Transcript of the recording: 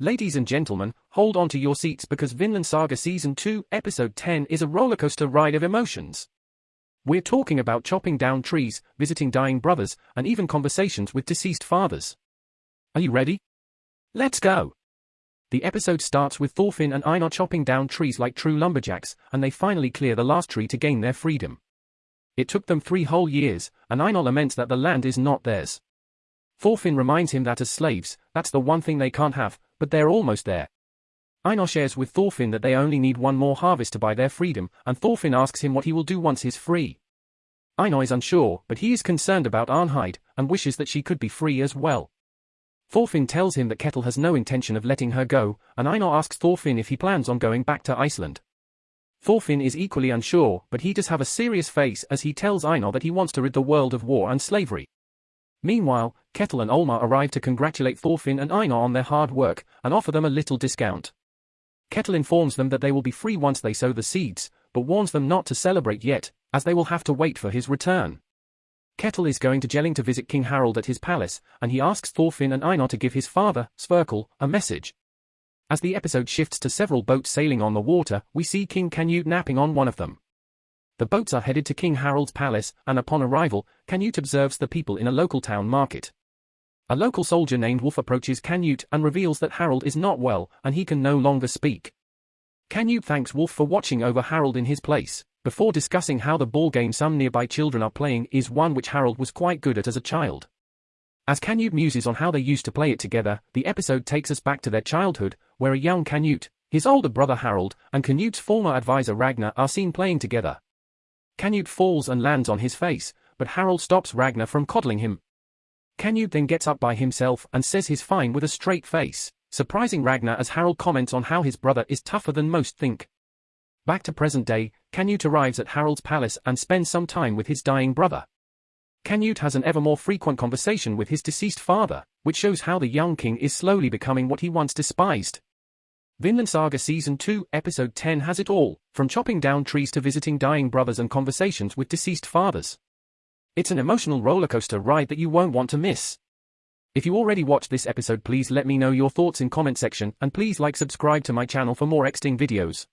Ladies and gentlemen, hold on to your seats because Vinland Saga Season 2, Episode 10 is a rollercoaster ride of emotions. We're talking about chopping down trees, visiting dying brothers, and even conversations with deceased fathers. Are you ready? Let's go! The episode starts with Thorfinn and Einar chopping down trees like true lumberjacks, and they finally clear the last tree to gain their freedom. It took them three whole years, and Einar laments that the land is not theirs. Thorfinn reminds him that as slaves, that's the one thing they can't have, but they're almost there. Einar shares with Thorfinn that they only need one more harvest to buy their freedom, and Thorfinn asks him what he will do once he's free. Einar is unsure, but he is concerned about Arnheid, and wishes that she could be free as well. Thorfinn tells him that Ketil has no intention of letting her go, and Einar asks Thorfinn if he plans on going back to Iceland. Thorfinn is equally unsure, but he does have a serious face as he tells Einar that he wants to rid the world of war and slavery. Meanwhile, Ketil and Olmar arrive to congratulate Thorfinn and Einar on their hard work, and offer them a little discount. Ketil informs them that they will be free once they sow the seeds, but warns them not to celebrate yet, as they will have to wait for his return. Ketil is going to Jelling to visit King Harald at his palace, and he asks Thorfinn and Einar to give his father, Sverkel, a message. As the episode shifts to several boats sailing on the water, we see King Canute napping on one of them. The boats are headed to King Harald's palace, and upon arrival, Canute observes the people in a local town market. A local soldier named Wolf approaches Canute and reveals that Harald is not well, and he can no longer speak. Canute thanks Wolf for watching over Harald in his place, before discussing how the ball game some nearby children are playing is one which Harald was quite good at as a child. As Canute muses on how they used to play it together, the episode takes us back to their childhood, where a young Canute, his older brother Harald, and Canute's former advisor Ragnar are seen playing together. Canute falls and lands on his face, but Harald stops Ragnar from coddling him. Canute then gets up by himself and says he's fine with a straight face, surprising Ragnar as Harald comments on how his brother is tougher than most think. Back to present day, Canute arrives at Harald's palace and spends some time with his dying brother. Canute has an ever more frequent conversation with his deceased father, which shows how the young king is slowly becoming what he once despised. Vinland Saga Season 2, Episode 10 has it all, from chopping down trees to visiting dying brothers and conversations with deceased fathers. It's an emotional rollercoaster ride that you won't want to miss. If you already watched this episode please let me know your thoughts in comment section and please like subscribe to my channel for more exting videos.